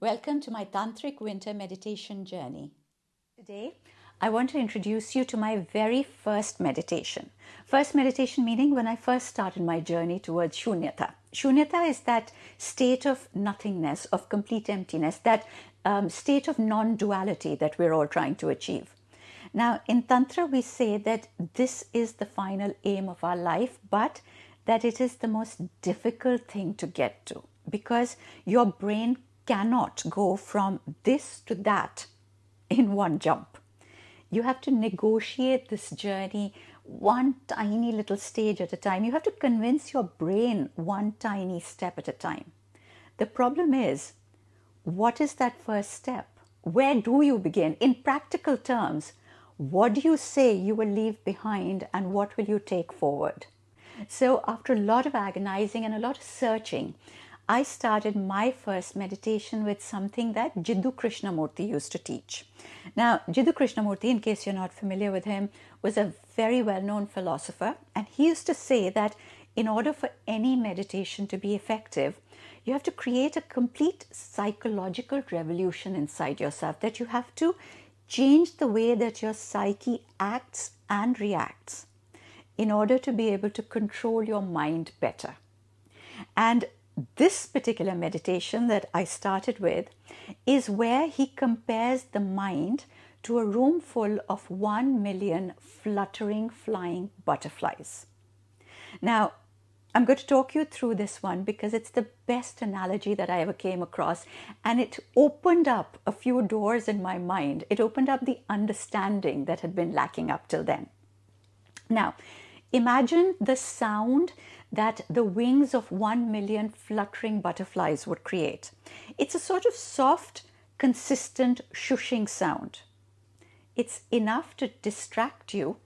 Welcome to my Tantric Winter Meditation journey. Today, I want to introduce you to my very first meditation. First meditation meaning when I first started my journey towards Shunyata. Shunyata is that state of nothingness, of complete emptiness, that um, state of non duality that we're all trying to achieve. Now, in Tantra, we say that this is the final aim of our life, but that it is the most difficult thing to get to because your brain cannot go from this to that in one jump. You have to negotiate this journey one tiny little stage at a time. You have to convince your brain one tiny step at a time. The problem is, what is that first step? Where do you begin? In practical terms, what do you say you will leave behind and what will you take forward? So, after a lot of agonizing and a lot of searching, I started my first meditation with something that Jiddu Krishnamurti used to teach. Now, Jiddu Krishnamurti, in case you're not familiar with him, was a very well known philosopher, and he used to say that in order for any meditation to be effective, you have to create a complete psychological revolution inside yourself, that you have to change the way that your psyche acts and reacts in order to be able to control your mind better. And this particular meditation that I started with is where he compares the mind to a room full of one million fluttering flying butterflies. Now, I'm going to talk you through this one because it's the best analogy that I ever came across and it opened up a few doors in my mind. It opened up the understanding that had been lacking up till then. Now, imagine the sound that the wings of one million fluttering butterflies would create. It's a sort of soft, consistent shushing sound. It's enough to distract you,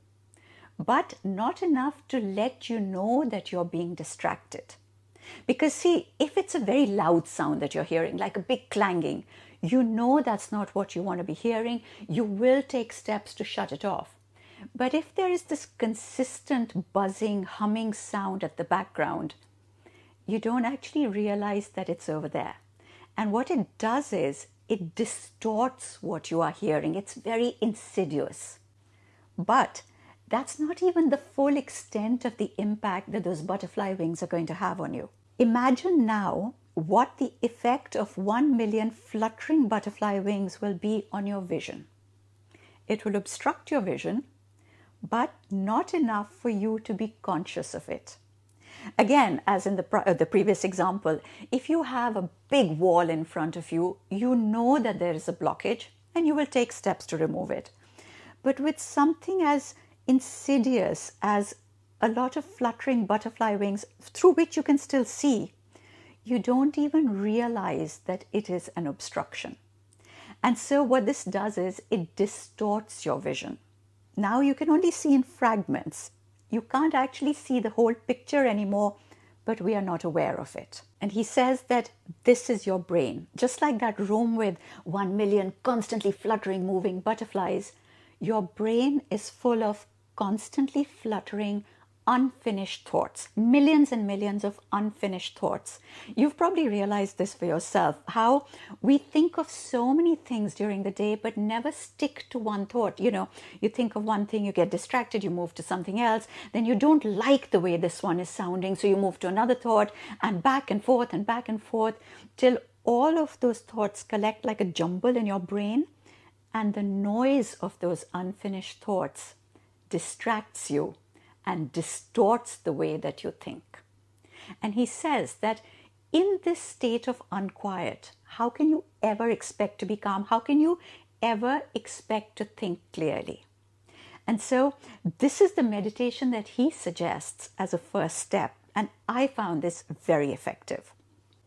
but not enough to let you know that you're being distracted. Because, see, if it's a very loud sound that you're hearing, like a big clanging, you know that's not what you want to be hearing. You will take steps to shut it off. But if there is this consistent buzzing, humming sound at the background, you don't actually realize that it's over there. And what it does is it distorts what you are hearing. It's very insidious. But that's not even the full extent of the impact that those butterfly wings are going to have on you. Imagine now what the effect of 1 million fluttering butterfly wings will be on your vision. It will obstruct your vision but not enough for you to be conscious of it. Again, as in the, uh, the previous example, if you have a big wall in front of you, you know that there is a blockage and you will take steps to remove it. But with something as insidious as a lot of fluttering butterfly wings through which you can still see, you don't even realize that it is an obstruction. And so, what this does is it distorts your vision. Now you can only see in fragments. You can't actually see the whole picture anymore, but we are not aware of it. And he says that this is your brain. Just like that room with one million constantly fluttering, moving butterflies, your brain is full of constantly fluttering, unfinished thoughts, millions and millions of unfinished thoughts. You've probably realized this for yourself how we think of so many things during the day, but never stick to one thought. You know, you think of one thing, you get distracted, you move to something else, then you don't like the way this one is sounding, so you move to another thought, and back and forth and back and forth till all of those thoughts collect like a jumble in your brain, and the noise of those unfinished thoughts distracts you and distorts the way that you think. And he says that in this state of unquiet, how can you ever expect to be calm? How can you ever expect to think clearly? And so, this is the meditation that he suggests as a first step, and I found this very effective.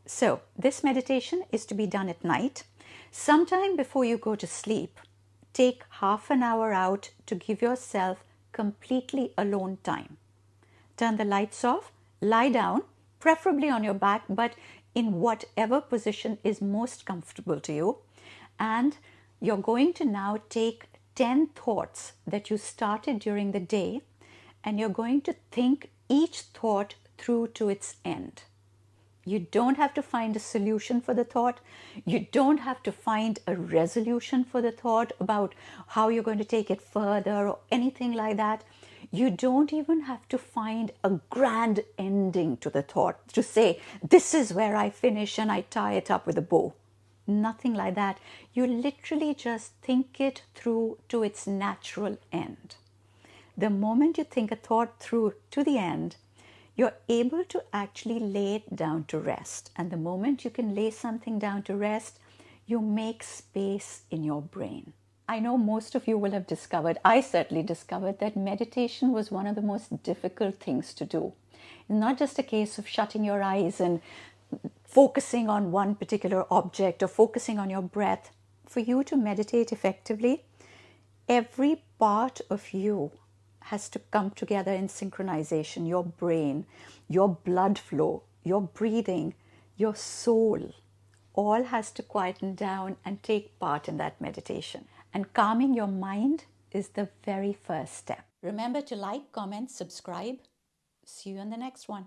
So, this meditation is to be done at night. Sometime before you go to sleep, take half an hour out to give yourself completely alone time. Turn the lights off, lie down, preferably on your back, but in whatever position is most comfortable to you. And you're going to now take 10 thoughts that you started during the day, and you're going to think each thought through to its end. You don't have to find a solution for the thought. You don't have to find a resolution for the thought about how you're going to take it further or anything like that. You don't even have to find a grand ending to the thought to say, this is where I finish and I tie it up with a bow. Nothing like that. You literally just think it through to its natural end. The moment you think a thought through to the end, you're able to actually lay it down to rest. And the moment you can lay something down to rest, you make space in your brain. I know most of you will have discovered, I certainly discovered that meditation was one of the most difficult things to do. Not just a case of shutting your eyes and focusing on one particular object or focusing on your breath. For you to meditate effectively, every part of you has to come together in synchronization your brain, your blood flow, your breathing, your soul. All has to quieten down and take part in that meditation. And calming your mind is the very first step. Remember to like, comment, subscribe. See you in the next one.